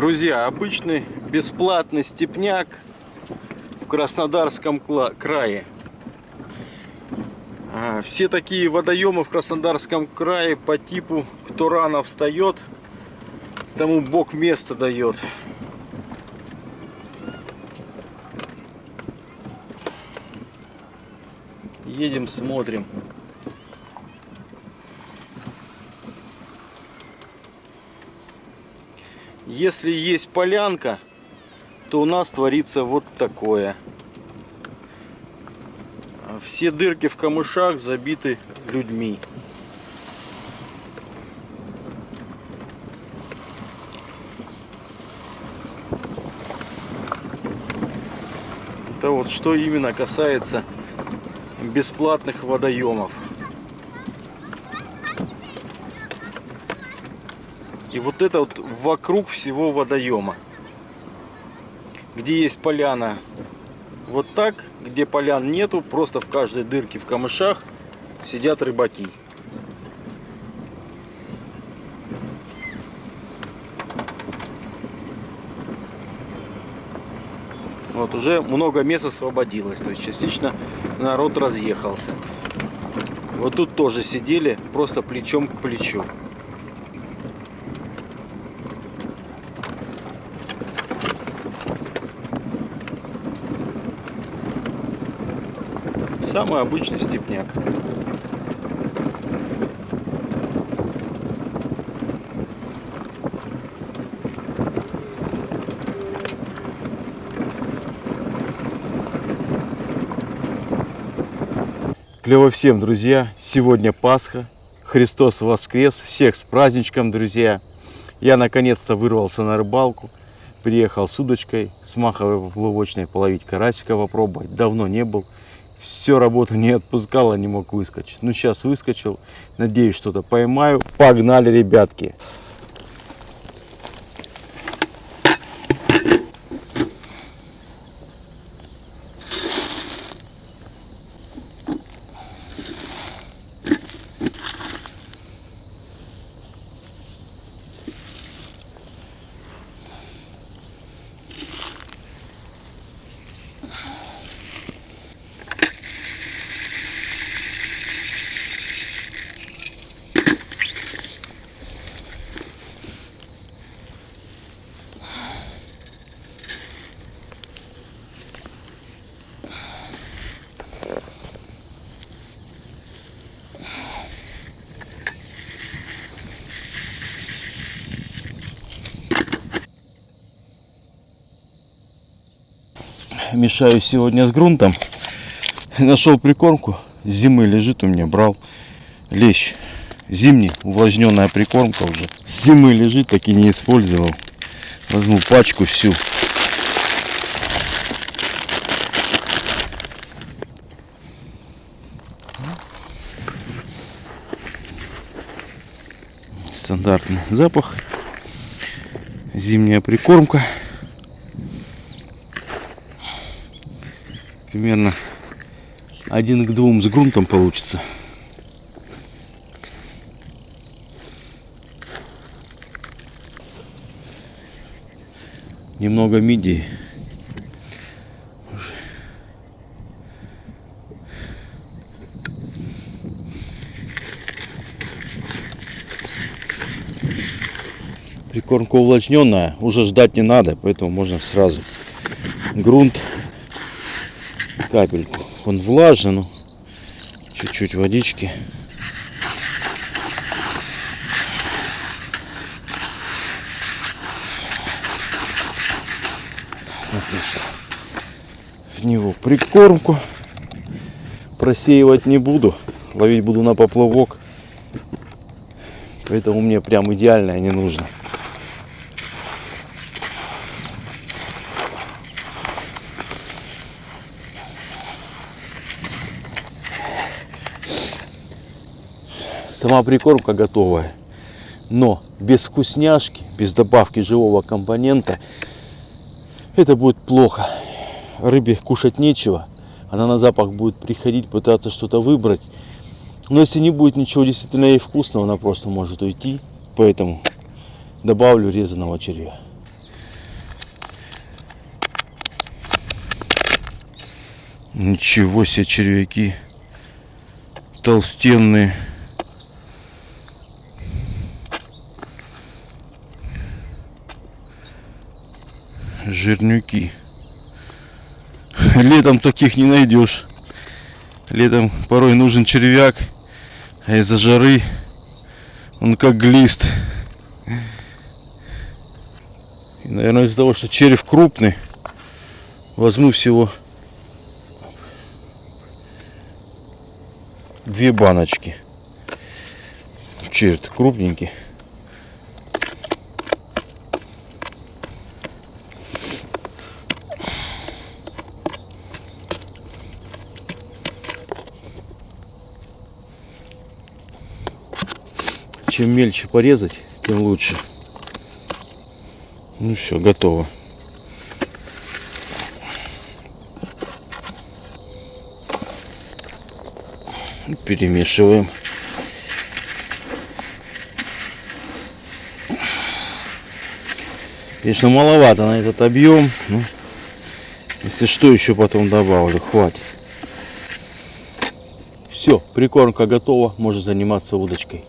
Друзья, обычный бесплатный степняк в Краснодарском крае. А, все такие водоемы в Краснодарском крае по типу кто рано встает, тому Бог место дает. Едем, смотрим. Если есть полянка, то у нас творится вот такое. Все дырки в камышах забиты людьми. Это вот что именно касается бесплатных водоемов. И вот это вот вокруг всего водоема. Где есть поляна вот так, где полян нету, просто в каждой дырке в камышах сидят рыбаки. Вот уже много мест освободилось, то есть частично народ разъехался. Вот тут тоже сидели просто плечом к плечу. Самый обычный степняк. Клево всем, друзья! Сегодня Пасха. Христос воскрес. Всех с праздничком, друзья! Я наконец-то вырвался на рыбалку. Приехал с удочкой, с маховой плавочной половить карасика попробовать. Давно не был все работа не отпускала, не мог выскочить. Ну, сейчас выскочил. Надеюсь, что-то поймаю. Погнали, ребятки. Мешаю сегодня с грунтом. Нашел прикормку. Зимы лежит у меня, брал лещ. Зимний, увлажненная прикормка уже. Зимы лежит, так и не использовал. Возьму пачку всю. Стандартный запах. Зимняя прикормка. Примерно один к двум с грунтом получится. Немного мидии. Прикормка увлажненная, уже ждать не надо, поэтому можно сразу грунт капельку. Он влажен, ну, чуть-чуть водички. В него прикормку. Просеивать не буду. Ловить буду на поплавок. Поэтому мне прям идеально не нужно. Сама прикормка готовая. Но без вкусняшки, без добавки живого компонента это будет плохо. Рыбе кушать нечего. Она на запах будет приходить, пытаться что-то выбрать. Но если не будет ничего действительно ей вкусного, она просто может уйти. Поэтому добавлю резаного червя. Ничего себе червяки толстенные. Жирнюки. Летом таких не найдешь. Летом порой нужен червяк, а из-за жары он как глист. И, наверное, из-за того, что червь крупный, возьму всего две баночки. Черт, крупненький. Чем мельче порезать, тем лучше. Ну все, готово. Перемешиваем. Конечно, маловато на этот объем. Ну, если что, еще потом добавлю. Хватит. Все, прикормка готова. Можно заниматься удочкой.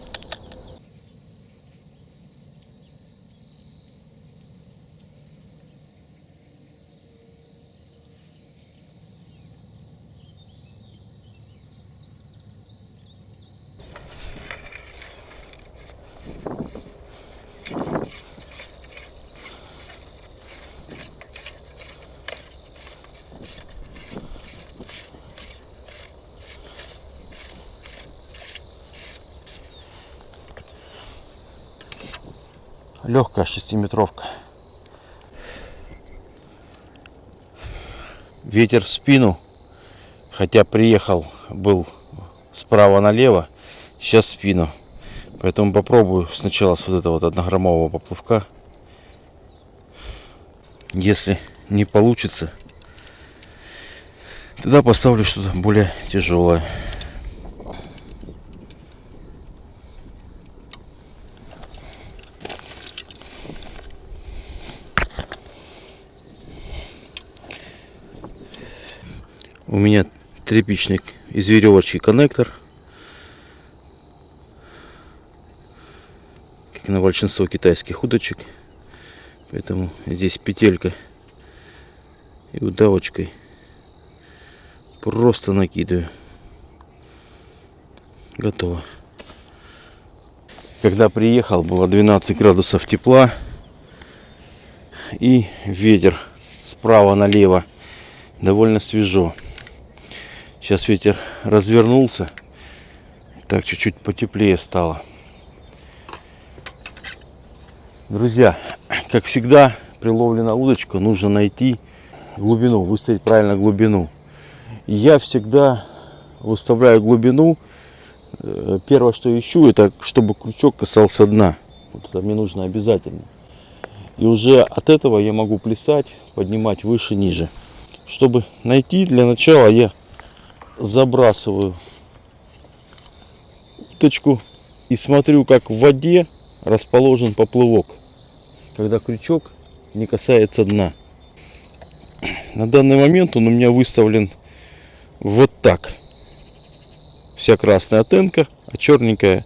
Ветер в спину. Хотя приехал, был справа налево, сейчас в спину. Поэтому попробую сначала с вот этого вот однограммового поплавка. Если не получится, тогда поставлю что-то более тяжелое. Меня тряпичный из веревочки коннектор. Как на большинство китайских удочек. Поэтому здесь петелька и удавочкой просто накидываю. Готово. Когда приехал, было 12 градусов тепла и ветер справа налево довольно свежо. Сейчас ветер развернулся. Так чуть-чуть потеплее стало. Друзья, как всегда, при ловле на удочку нужно найти глубину, выставить правильно глубину. Я всегда выставляю глубину. Э, первое, что ищу, это чтобы крючок касался дна. Вот это мне нужно обязательно. И уже от этого я могу плясать, поднимать выше, ниже. Чтобы найти, для начала я забрасываю уточку и смотрю, как в воде расположен поплывок, когда крючок не касается дна. На данный момент он у меня выставлен вот так. Вся красная оттенка, а черненькая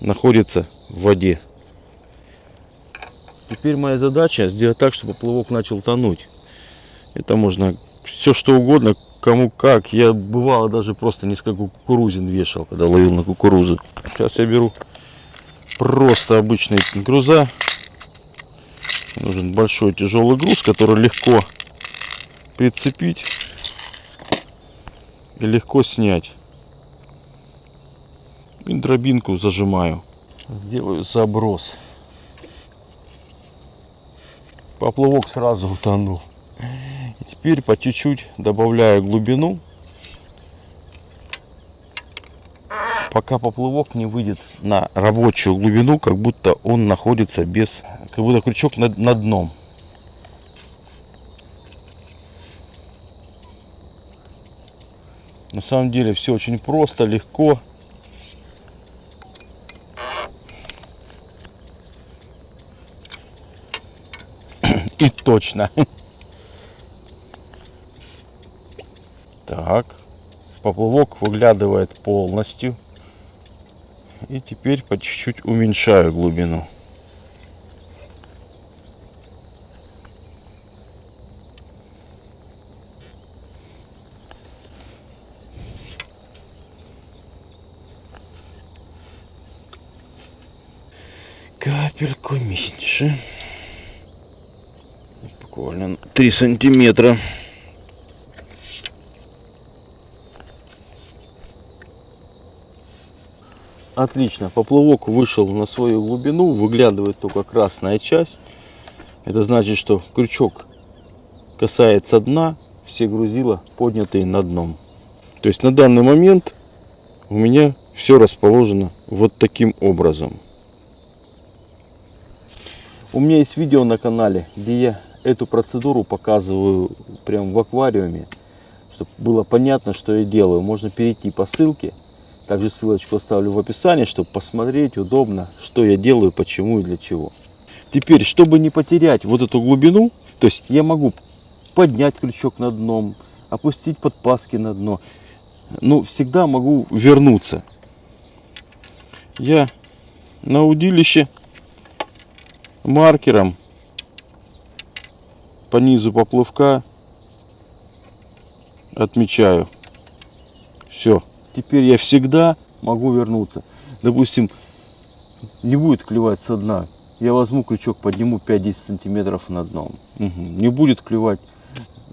находится в воде. Теперь моя задача сделать так, чтобы поплавок начал тонуть. Это можно все что угодно, кому как. Я бывало даже просто несколько кукурузин вешал, когда ловил на кукурузу. Сейчас я беру просто обычный груза. Нужен большой тяжелый груз, который легко прицепить и легко снять. И дробинку зажимаю. Сделаю заброс. Поплавок сразу утонул. И теперь по чуть-чуть добавляю глубину, пока поплавок не выйдет на рабочую глубину, как будто он находится без, как будто крючок над, над дном. На самом деле все очень просто, легко. И точно. Так, поплавок выглядывает полностью. И теперь по чуть-чуть уменьшаю глубину. Капельку меньше. Буквально 3 сантиметра. Отлично, поплавок вышел на свою глубину, выглядывает только красная часть. Это значит, что крючок касается дна, все грузила поднятые на дном. То есть на данный момент у меня все расположено вот таким образом. У меня есть видео на канале, где я эту процедуру показываю прям в аквариуме, чтобы было понятно, что я делаю. Можно перейти по ссылке также ссылочку оставлю в описании, чтобы посмотреть удобно, что я делаю, почему и для чего. Теперь, чтобы не потерять вот эту глубину, то есть я могу поднять крючок на дном, опустить подпаски на дно, но всегда могу вернуться. Я на удилище маркером по низу поплавка отмечаю. Все теперь я всегда могу вернуться. Допустим, не будет клевать со дна. Я возьму крючок, подниму 5-10 сантиметров на дном. Угу. Не будет клевать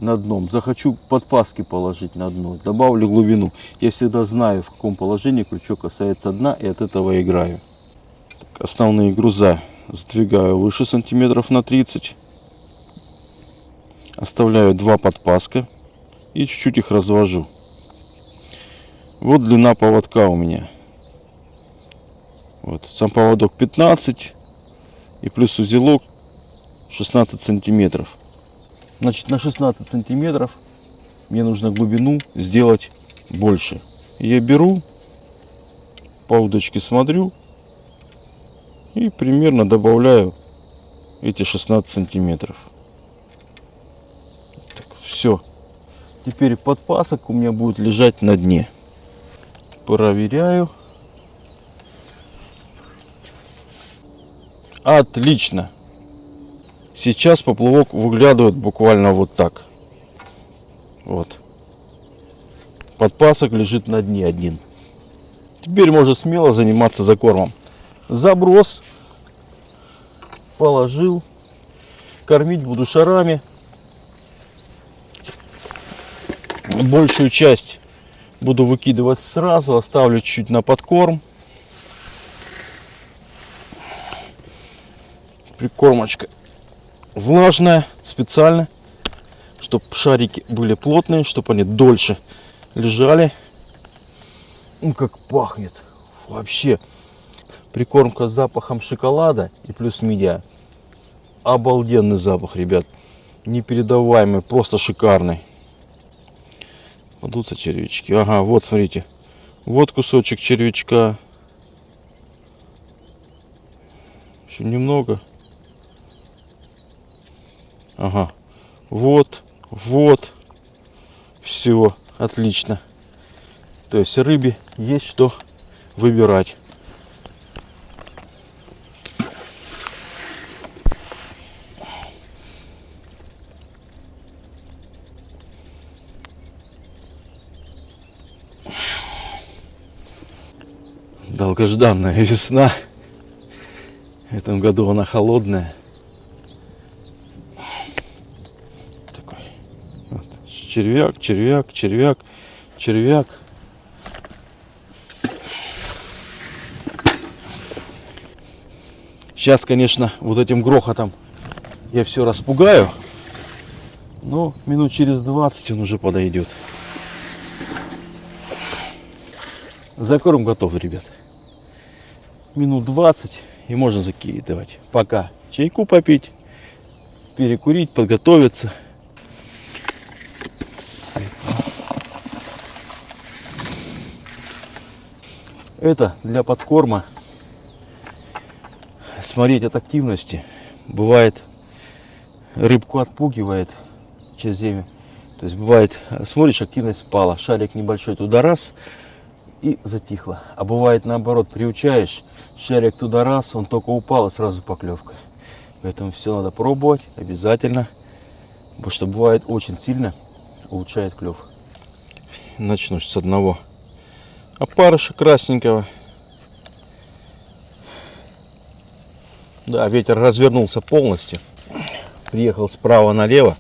на дном. Захочу подпаски положить на дно. Добавлю глубину. Я всегда знаю, в каком положении крючок касается дна. И от этого играю. Так, основные груза сдвигаю выше сантиметров на 30. Оставляю два подпаска. И чуть-чуть их развожу. Вот длина поводка у меня. Вот, сам поводок 15 и плюс узелок 16 сантиметров. Значит, на 16 сантиметров мне нужно глубину сделать больше. Я беру, по удочке смотрю и примерно добавляю эти 16 сантиметров. Так, все. Теперь подпасок у меня будет лежать на дне проверяю. Отлично. Сейчас поплавок выглядывает буквально вот так. Вот. Подпасок лежит на дне один. Теперь можно смело заниматься закормом. Заброс. Положил. Кормить буду шарами. Большую часть буду выкидывать сразу, оставлю чуть-чуть на подкорм. Прикормочка влажная специально, чтобы шарики были плотные, чтобы они дольше лежали. Ну, как пахнет. Вообще. Прикормка с запахом шоколада и плюс медиа. Обалденный запах, ребят. Непередаваемый, просто шикарный. Подутся червячки. Ага, вот смотрите. Вот кусочек червячка. Еще немного. Ага. Вот, вот. Все, отлично. То есть рыбе есть что выбирать. Долгожданная весна. В этом году она холодная. Такой. Вот. Червяк, червяк, червяк, червяк. Сейчас, конечно, вот этим грохотом я все распугаю. Но минут через 20 он уже подойдет. Закорм готов, ребят минут 20 и можно закидывать. Пока чайку попить, перекурить, подготовиться. Это для подкорма. Смотреть от активности. Бывает рыбку отпугивает через время. То есть бывает, смотришь, активность спала, шарик небольшой туда раз и затихло. А бывает наоборот, приучаешь, шарик туда раз, он только упал и сразу поклевка. Поэтому все надо пробовать обязательно, потому что бывает очень сильно улучшает клев. Начну с одного опарыша красненького. Да, ветер развернулся полностью. Приехал справа налево,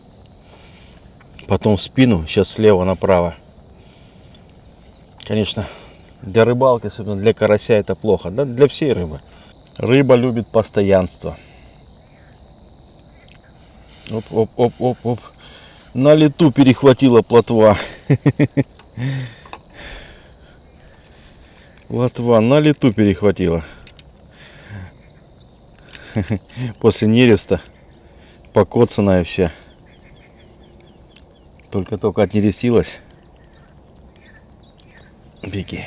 потом в спину, сейчас слева направо. Конечно, для рыбалки, особенно для карася, это плохо. Да, для всей рыбы. Рыба любит постоянство. Оп, оп, оп, оп, оп. На лету перехватила плотва. Лотва на лету перехватила. После нереста покоцанная вся. Только-только отнерестилась. Беги.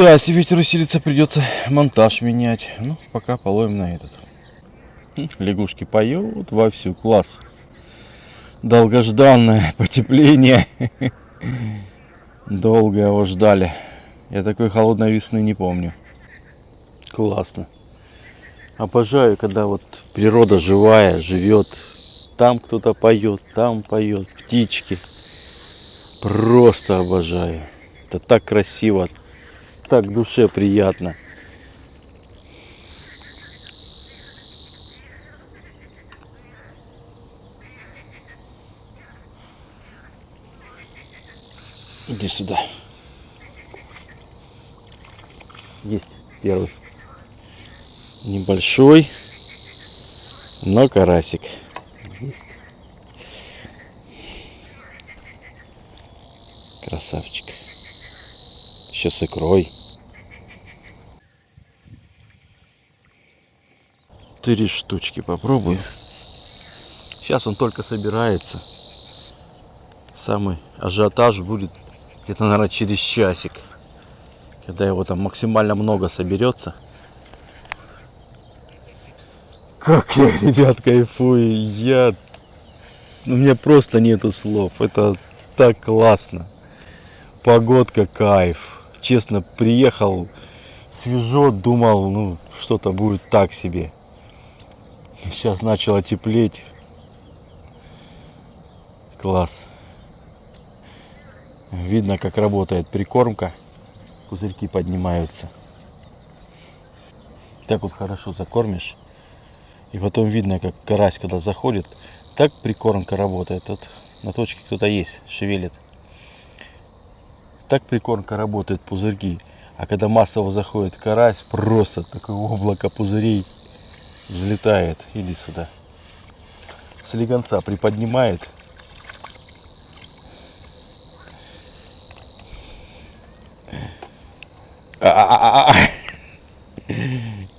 Да, если ветер усилится, придется монтаж менять. Ну, пока половим на этот. Лягушки поют вовсю, класс. Долгожданное потепление. Долго его ждали. Я такой холодной весны не помню. Классно. Обожаю, когда вот природа живая, живет. Там кто-то поет, там поет, птички. Просто обожаю. Это так красиво, так душе приятно. Иди сюда. Есть первый. Небольшой, но карасик. Есть. Красавчик. Еще с икрой. Три штучки попробую. Сейчас он только собирается. Самый ажиотаж будет где-то, наверное, через часик. Когда его там максимально много соберется. Как я, ребят, кайфую. Я... У меня просто нету слов. Это так классно. Погодка кайф. Честно, приехал свежо, думал, ну, что-то будет так себе. Сейчас начало теплеть. Класс. Видно, как работает прикормка. Пузырьки поднимаются. Так вот хорошо закормишь. И потом видно, как карась, когда заходит, так прикормка работает. Вот на точке кто-то есть, шевелит. Так прикормка работает, пузырьки. А когда массово заходит карась, просто такое облако пузырей взлетает. Иди сюда. Слегонца приподнимает А -а -а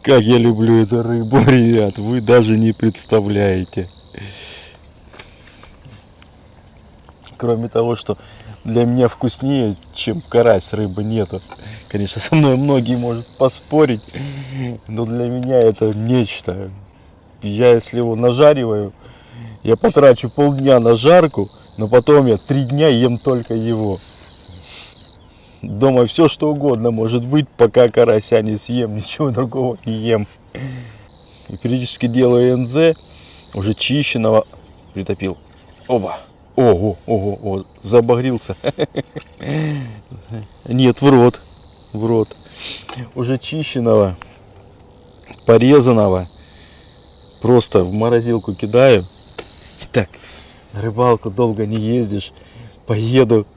как я люблю эту рыбу, ребят, вы даже не представляете. Кроме того, что для меня вкуснее, чем карась, рыбы нету. Конечно, со мной многие могут поспорить, но для меня это нечто. Я, если его нажариваю, я потрачу полдня на жарку, но потом я три дня ем только его. Дома все что угодно может быть, пока карася не съем, ничего другого не ем. И периодически делаю НЗ, уже чищенного, притопил. Оба. Ого, ого, ого, забагрился. Нет, в рот, в рот. Уже чищенного, порезанного. Просто в морозилку кидаю. Так, на рыбалку долго не ездишь. Поеду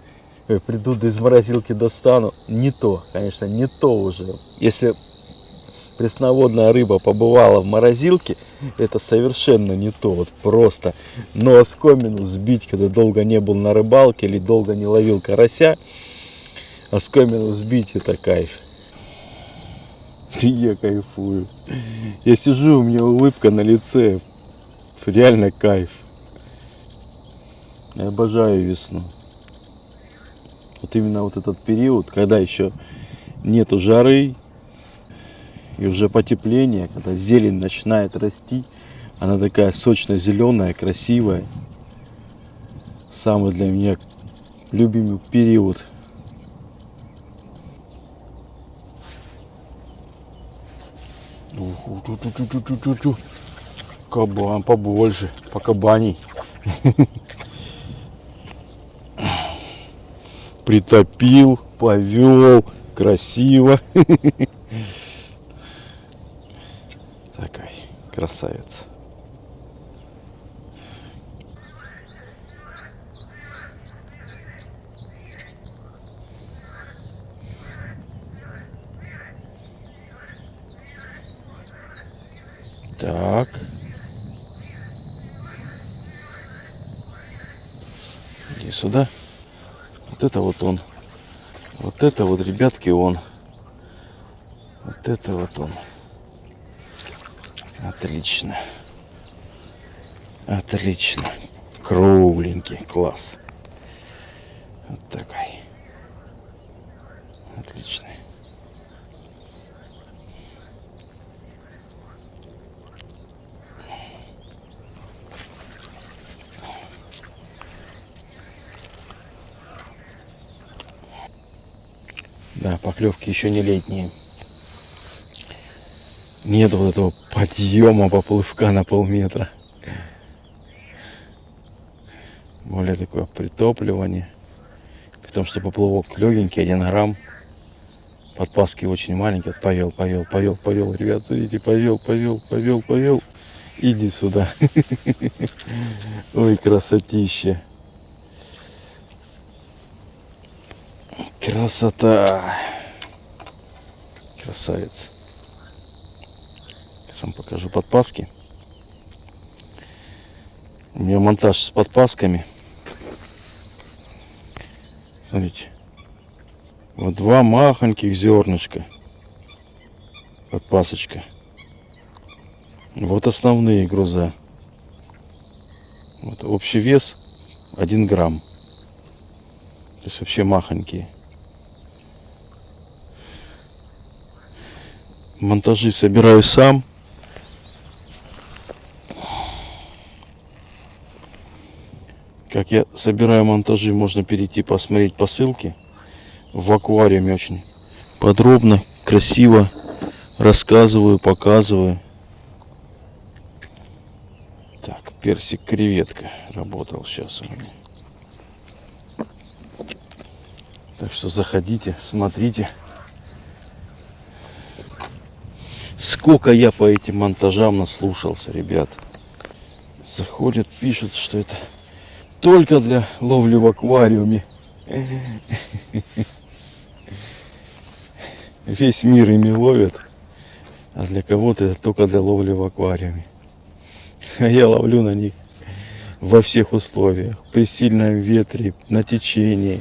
Э, приду из морозилки достану. Не то, конечно, не то уже. Если пресноводная рыба побывала в морозилке, это совершенно не то, вот просто. Но оскомину сбить, когда долго не был на рыбалке или долго не ловил карася, оскомину сбить это кайф. Я кайфую. Я сижу, у меня улыбка на лице. Реально кайф. Я обожаю весну вот именно вот этот период, когда еще нету жары, и уже потепление, когда зелень начинает расти, она такая сочно-зеленая, красивая. Самый для меня любимый период. Кабан побольше, по кабаней. Притопил, повел, красиво. Такой красавец. Так. Иди сюда. Вот это вот он. Вот это вот, ребятки, он. Вот это вот он. Отлично. Отлично. Кругленький. Класс. Вот такой. Отличный. Да, поклевки еще не летние. Нет вот этого подъема поплывка на полметра. Более такое притопливание. При том, что поплывок легенький, один грамм. Подпаски очень маленькие. Повел, повел, повел, повел. Ребят, смотрите, повел, повел, повел, повел. Иди сюда. Ой, красотища. Красота. Красавец. Сейчас вам покажу подпаски. У меня монтаж с подпасками. Смотрите. Вот два махоньких зернышка. Подпасочка. Вот основные груза. Вот общий вес 1 грамм. То есть вообще махонькие. монтажи собираю сам. Как я собираю монтажи, можно перейти посмотреть по ссылке. В аквариуме очень подробно, красиво рассказываю, показываю. Так, персик креветка работал сейчас у меня. Так что заходите, смотрите. Сколько я по этим монтажам наслушался, ребят. Заходят, пишут, что это только для ловли в аквариуме. Весь мир ими ловят, а для кого-то это только для ловли в аквариуме. А я ловлю на них во всех условиях. При сильном ветре, на течении,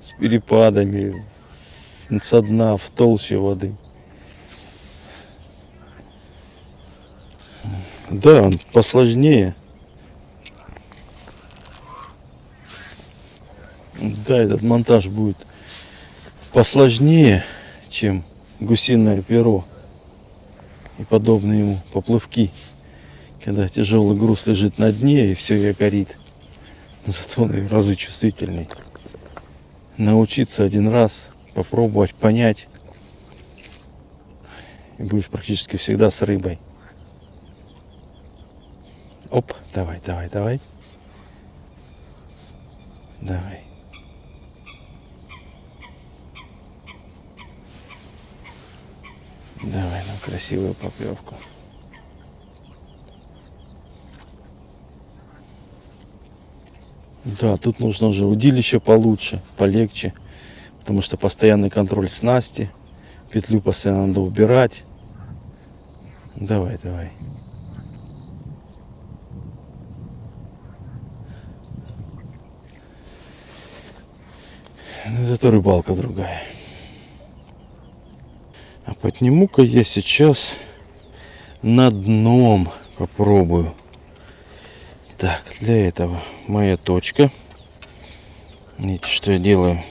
с перепадами, со дна в толще воды. Да, он посложнее. Да, этот монтаж будет посложнее, чем гусиное перо и подобные ему поплывки. Когда тяжелый груз лежит на дне и все я горит. Зато он в разы чувствительный. Научиться один раз попробовать понять. И будешь практически всегда с рыбой. Оп, давай, давай, давай. Давай. Давай нам красивую поклевку. Да, тут нужно уже удилище получше, полегче потому что постоянный контроль снасти, петлю постоянно надо убирать. Давай, давай. Зато рыбалка другая. А подниму-ка я сейчас на дном попробую. Так, для этого моя точка. Видите, что я делаю?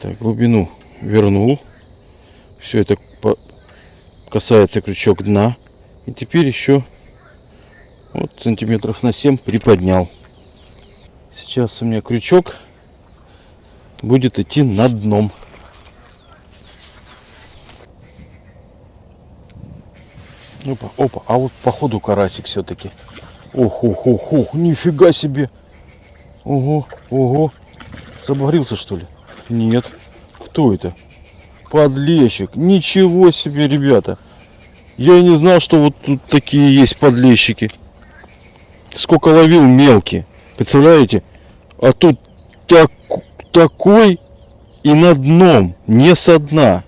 Так, глубину вернул. Все это касается крючок дна. И теперь еще вот сантиметров на 7 приподнял. Сейчас у меня крючок будет идти над дном. Опа, опа, а вот походу карасик все-таки. Ох, ох, ох, ох, нифига себе. Ого, ого. Заборился что ли? Нет. Кто это? Подлещик. Ничего себе, ребята. Я и не знал, что вот тут такие есть подлещики. Сколько ловил мелкие. Представляете? А тут так, такой и на дном, не со дна.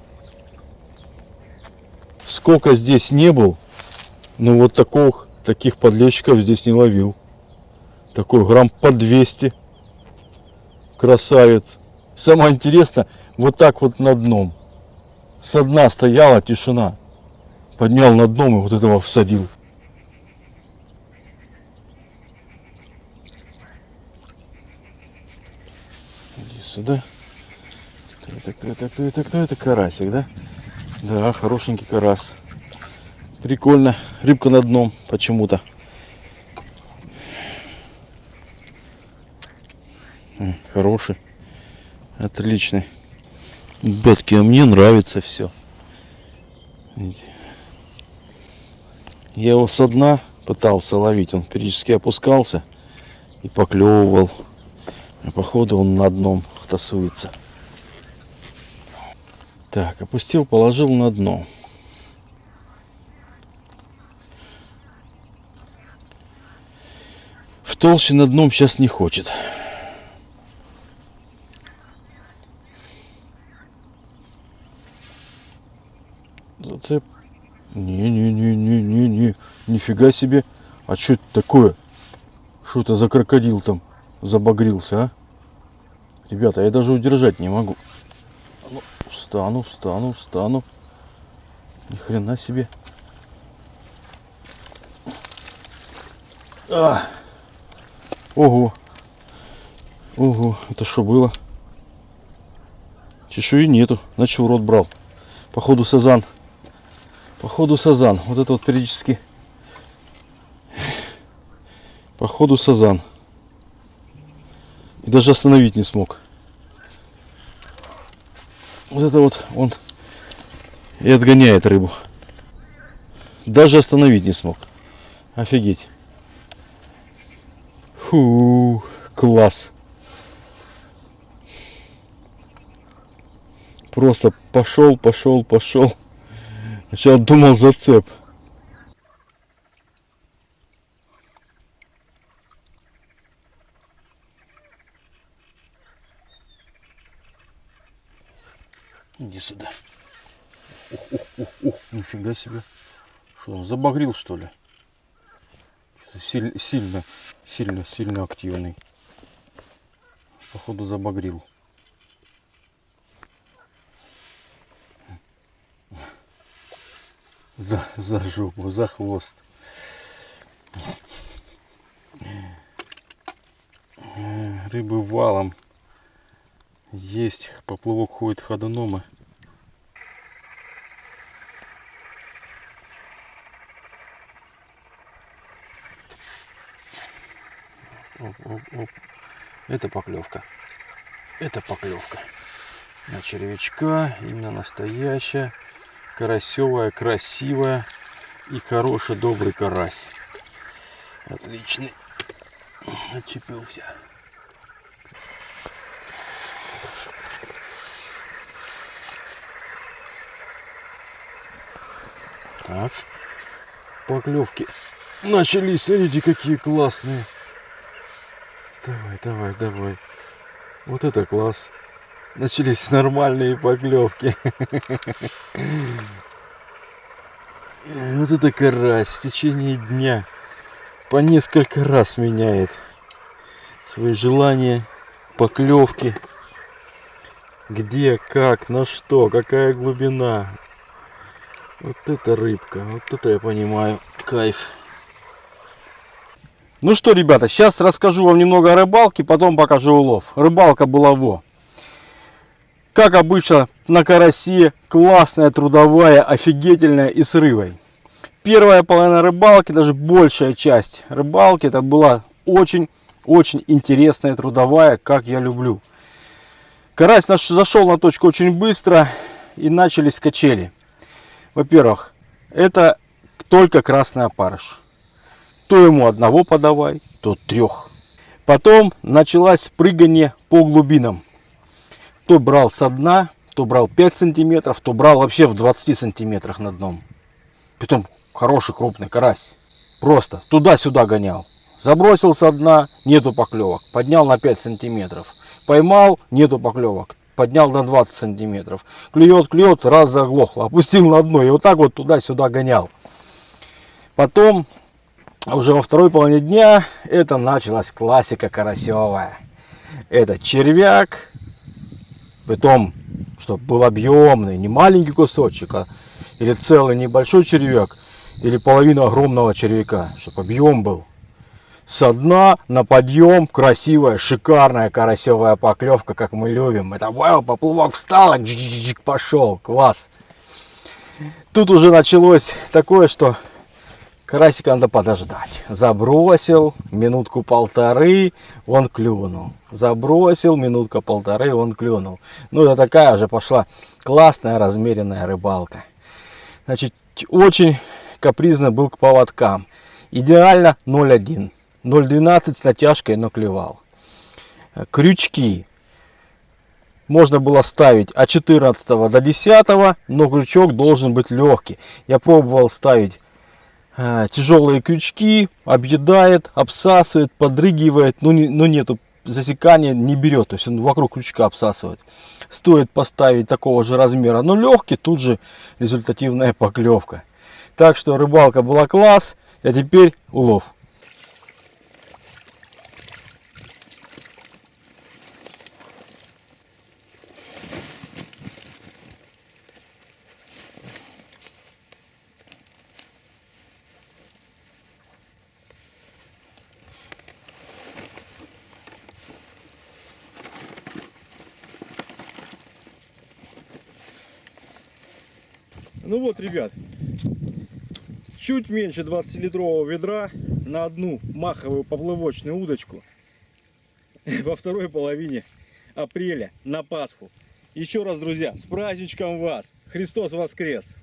Сколько здесь не был, но вот таких, таких подлещиков здесь не ловил. Такой грамм по 200. Красавец. Самое интересное, вот так вот на дном. Со дна стояла тишина. Поднял на дном и вот этого всадил. Иди сюда. Кто это, кто это, кто это, кто это? Карасик, да? Да, хорошенький карась. Прикольно. Рыбка на дном почему-то. Хороший. Отличный. Ребятки, а мне нравится все. Я его со дна пытался ловить. Он периодически опускался и поклевывал. А походу он на дном тасуется. Так, опустил, положил на дно. В толще на дном сейчас не хочет. Зацеп. Не-не-не-не-не-не. Нифига себе. А что это такое? Что это за крокодил там забагрился, а? Ребята, я даже удержать не могу. Ну, встану, встану, встану. Ни хрена себе. А! Ого. Ого, это что было? Чешуи нету, значит в рот брал. Походу сазан. Походу сазан. Вот это вот периодически. Походу сазан. И даже остановить не смог. Вот это вот он и отгоняет рыбу. Даже остановить не смог. Офигеть. Фу, класс. Просто пошел, пошел, пошел. Сначала думал зацеп. Иди сюда. Ух, ух, ух, ух, нифига себе. Что он забагрил что ли? Что-то силь- сильно, сильно, сильно активный. Походу забагрил. За, за жопу, за хвост. Э, Рыбы валом. Есть, поплавок ходит ходуном. и Оп, оп, оп. Это поклевка. Это поклевка. На червячка, именно настоящая, карасевая, красивая и хороший, добрый карась. Отличный. Отчепился. Так. Поклевки начались. Смотрите, какие классные. Давай, давай, давай. Вот это класс. Начались нормальные поклевки. Вот это карась в течение дня по несколько раз меняет свои желания, поклевки. Где, как, на что, какая глубина. Вот это рыбка, вот это я понимаю, кайф. Ну что, ребята, сейчас расскажу вам немного о рыбалке, потом покажу улов. Рыбалка была во. Как обычно на карасе, классная, трудовая, офигительная и с рыбой. Первая половина рыбалки, даже большая часть рыбалки, это была очень-очень интересная, трудовая, как я люблю. Карась наш зашел на точку очень быстро и начались качели. Во-первых, это только красный опарыш. То ему одного подавай, то трех. Потом началось прыгание по глубинам. То брал со дна, то брал 5 сантиметров, то брал вообще в 20 сантиметрах на дном. Притом хороший крупный карась. Просто туда-сюда гонял. Забросил со дна, нету поклевок. Поднял на 5 сантиметров. Поймал, нету поклевок. Поднял на 20 сантиметров. Клюет, клюет, раз заглохло. Опустил на дно и вот так вот туда-сюда гонял. Потом, уже во второй половине дня, это началась классика карасевая. Это червяк, Притом, чтобы был объемный, не маленький кусочек, а или целый небольшой червяк, или половина огромного червяка, чтобы объем был. Со дна на подъем красивая, шикарная карасевая поклевка, как мы любим. Это вау, поплавок встал, пошел, класс. Тут уже началось такое, что Карасика надо подождать. Забросил, минутку полторы, он клюнул. Забросил, минутка полторы, он клюнул. Ну, это такая уже пошла классная размеренная рыбалка. Значит, очень капризно был к поводкам. Идеально 0,1. 0,12 с натяжкой, но клевал. Крючки. Можно было ставить от 14 до 10, но крючок должен быть легкий. Я пробовал ставить э, тяжелые крючки, объедает, обсасывает, подрыгивает, но, не, но нету засекания, не берет, то есть он вокруг крючка обсасывает. Стоит поставить такого же размера, но легкий, тут же результативная поклевка. Так что рыбалка была класс, а теперь улов. Ну вот, ребят, чуть меньше 20-литрового ведра на одну маховую поплавочную удочку во второй половине апреля на Пасху. Еще раз, друзья, с праздничком вас! Христос воскрес!